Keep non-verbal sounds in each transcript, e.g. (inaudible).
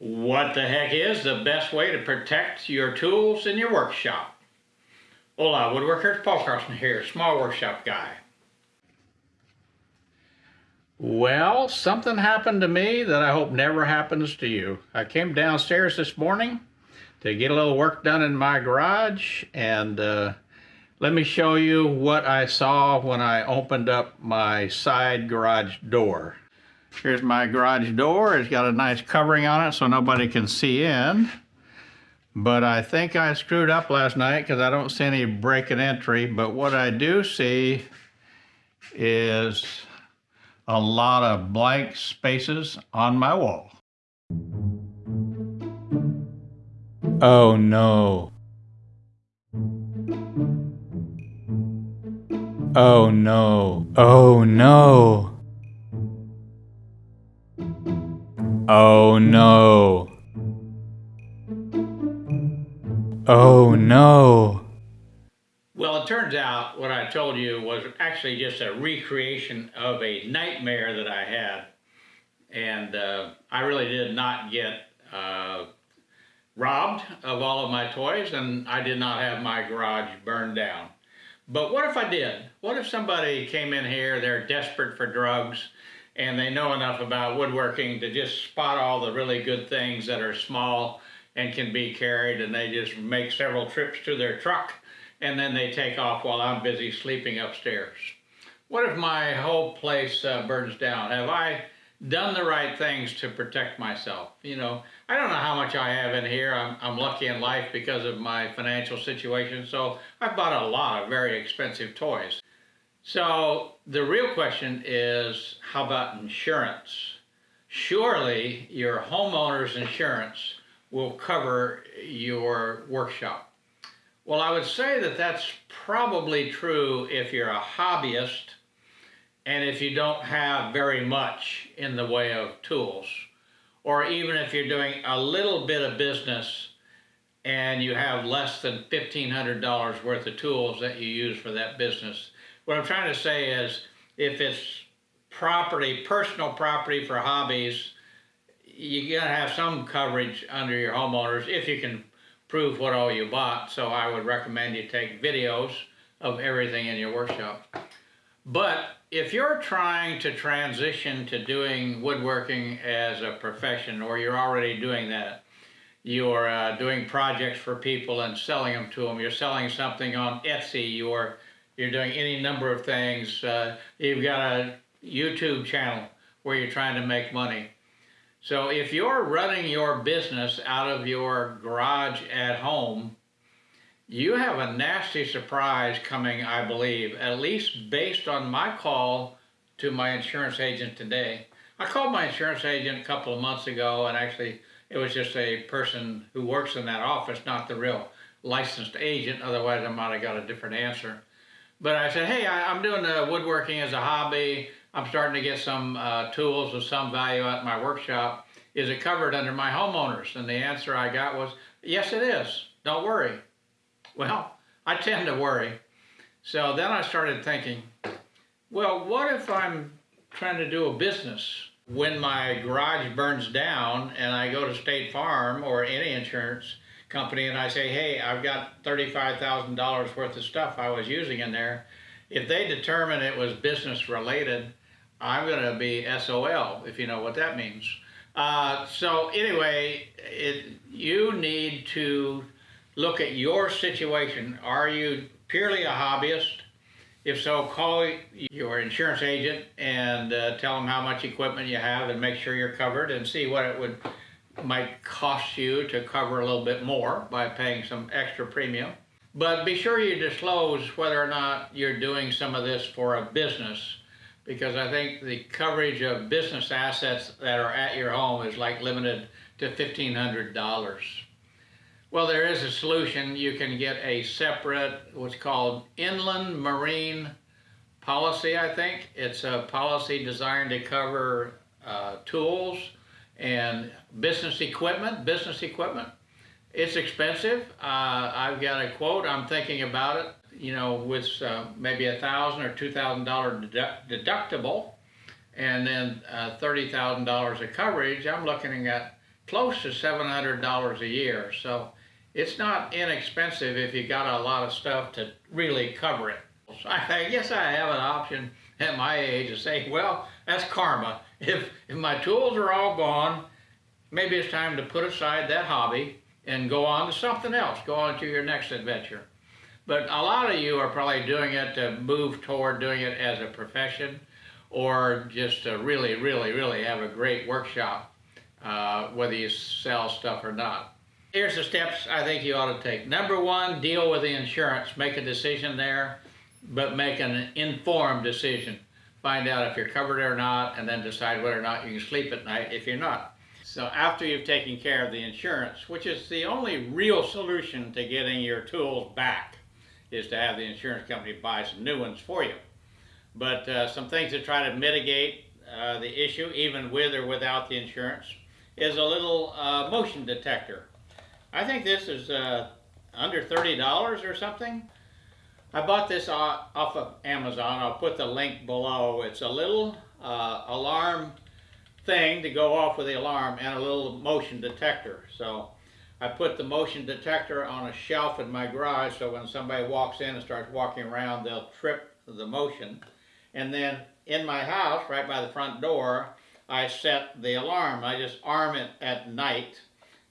What the heck is the best way to protect your tools in your workshop? Hola, woodworkers, Paul Carlson here, small workshop guy. Well, something happened to me that I hope never happens to you. I came downstairs this morning to get a little work done in my garage and uh, let me show you what I saw when I opened up my side garage door. Here's my garage door. It's got a nice covering on it so nobody can see in. But I think I screwed up last night because I don't see any break and entry. But what I do see is a lot of blank spaces on my wall. Oh no. Oh no. Oh no. Oh no. Oh no. Well, it turns out what I told you was actually just a recreation of a nightmare that I had. And uh, I really did not get uh, robbed of all of my toys, and I did not have my garage burned down. But what if I did? What if somebody came in here, they're desperate for drugs, and they know enough about woodworking to just spot all the really good things that are small and can be carried and they just make several trips to their truck and then they take off while I'm busy sleeping upstairs. What if my whole place uh, burns down? Have I done the right things to protect myself? You know, I don't know how much I have in here. I'm, I'm lucky in life because of my financial situation, so I've bought a lot of very expensive toys. So the real question is, how about insurance? Surely your homeowner's insurance will cover your workshop. Well, I would say that that's probably true if you're a hobbyist and if you don't have very much in the way of tools, or even if you're doing a little bit of business and you have less than $1,500 worth of tools that you use for that business. What I'm trying to say is if it's property, personal property for hobbies, you gotta have some coverage under your homeowners if you can prove what all you bought. So I would recommend you take videos of everything in your workshop. But if you're trying to transition to doing woodworking as a profession, or you're already doing that, you're uh, doing projects for people and selling them to them, you're selling something on Etsy, you're you're doing any number of things. Uh, you've got a YouTube channel where you're trying to make money. So if you're running your business out of your garage at home, you have a nasty surprise coming, I believe, at least based on my call to my insurance agent today. I called my insurance agent a couple of months ago and actually it was just a person who works in that office, not the real licensed agent. Otherwise, I might have got a different answer. But I said, hey, I, am doing the woodworking as a hobby. I'm starting to get some uh, tools of some value at my workshop. Is it covered under my homeowners? And the answer I got was, yes, it is. Don't worry. Well, I tend to worry. So then I started thinking, well, what if I'm trying to do a business? When my garage burns down and I go to State Farm or any insurance company and I say, hey, I've got $35,000 worth of stuff I was using in there, if they determine it was business related, I'm going to be SOL, if you know what that means. Uh, so anyway, it, you need to look at your situation. Are you purely a hobbyist? If so, call your insurance agent and uh, tell them how much equipment you have and make sure you're covered and see what it would might cost you to cover a little bit more by paying some extra premium. But be sure you disclose whether or not you're doing some of this for a business because I think the coverage of business assets that are at your home is like limited to $1,500. Well, there is a solution. You can get a separate, what's called inland marine policy, I think. It's a policy designed to cover uh, tools, and business equipment, business equipment. It's expensive. Uh, I've got a quote, I'm thinking about it, you know, with uh, maybe a thousand or two thousand dollar deductible and then uh, $30,000 of coverage, I'm looking at close to $700 a year. So it's not inexpensive if you got a lot of stuff to really cover it. So I guess I have an option at my age to say, well, that's karma. If, if my tools are all gone, maybe it's time to put aside that hobby and go on to something else, go on to your next adventure. But a lot of you are probably doing it to move toward doing it as a profession or just to really, really, really have a great workshop, uh, whether you sell stuff or not. Here's the steps I think you ought to take. Number one, deal with the insurance. Make a decision there, but make an informed decision. Find out if you're covered or not, and then decide whether or not you can sleep at night if you're not. So after you've taken care of the insurance, which is the only real solution to getting your tools back, is to have the insurance company buy some new ones for you. But uh, some things to try to mitigate uh, the issue, even with or without the insurance, is a little uh, motion detector. I think this is uh, under $30 or something. I bought this off of Amazon. I'll put the link below. It's a little uh, alarm thing to go off with the alarm and a little motion detector. So I put the motion detector on a shelf in my garage so when somebody walks in and starts walking around, they'll trip the motion. And then in my house, right by the front door, I set the alarm. I just arm it at night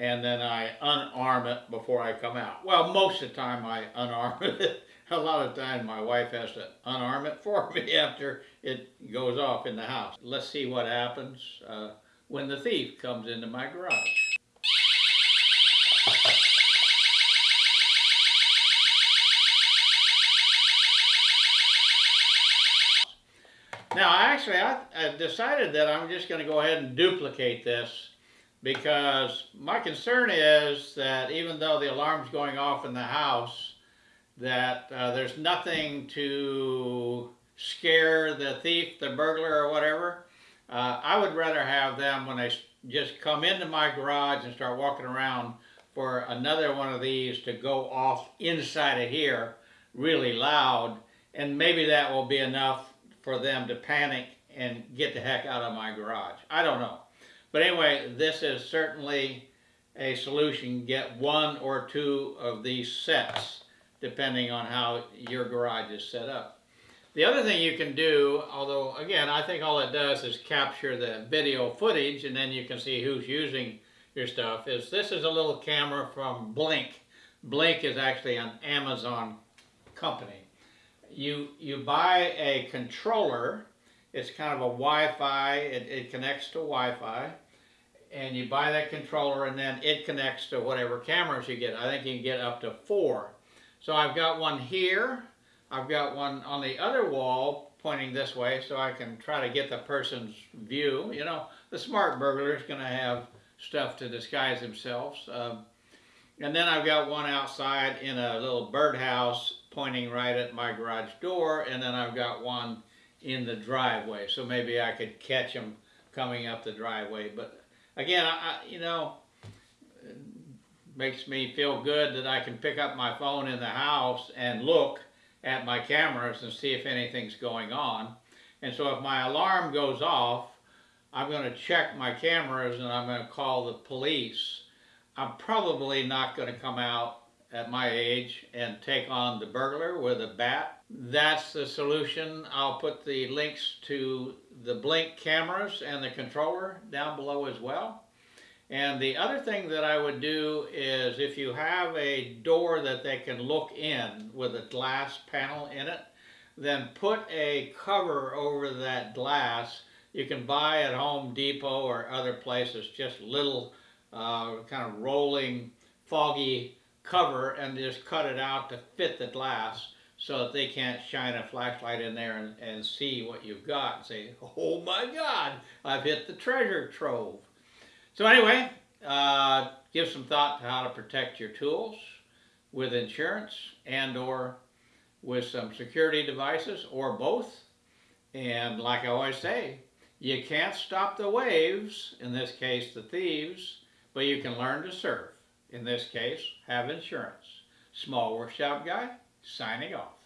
and then I unarm it before I come out. Well, most of the time I unarm (laughs) it. A lot of times my wife has to unarm it (laughs) for me after it goes off in the house. Let's see what happens uh, when the thief comes into my garage. Now, I actually, I, I decided that I'm just going to go ahead and duplicate this because my concern is that even though the alarm's going off in the house, that uh, there's nothing to scare the thief, the burglar, or whatever. Uh, I would rather have them when they just come into my garage and start walking around for another one of these to go off inside of here really loud and maybe that will be enough for them to panic and get the heck out of my garage. I don't know. But anyway, this is certainly a solution. Get one or two of these sets, depending on how your garage is set up. The other thing you can do, although again, I think all it does is capture the video footage and then you can see who's using your stuff, is this is a little camera from Blink. Blink is actually an Amazon company you, you buy a controller, it's kind of a Wi-Fi, it, it connects to Wi-Fi, and you buy that controller and then it connects to whatever cameras you get. I think you can get up to four. So I've got one here, I've got one on the other wall pointing this way so I can try to get the person's view. You know, the smart burglar is going to have stuff to disguise themselves. Um, and then I've got one outside in a little birdhouse pointing right at my garage door, and then I've got one in the driveway, so maybe I could catch them coming up the driveway. But again, I, you know, makes me feel good that I can pick up my phone in the house and look at my cameras and see if anything's going on. And so if my alarm goes off, I'm going to check my cameras and I'm going to call the police. I'm probably not going to come out at my age and take on the burglar with a bat. That's the solution. I'll put the links to the Blink cameras and the controller down below as well. And the other thing that I would do is if you have a door that they can look in with a glass panel in it, then put a cover over that glass. You can buy at Home Depot or other places just little uh, kind of rolling foggy cover and just cut it out to fit the glass so that they can't shine a flashlight in there and, and see what you've got and say, oh my God, I've hit the treasure trove. So anyway, uh, give some thought to how to protect your tools with insurance and or with some security devices or both. And like I always say, you can't stop the waves, in this case the thieves, but you can learn to surf in this case, have insurance. Small Workshop Guy, signing off.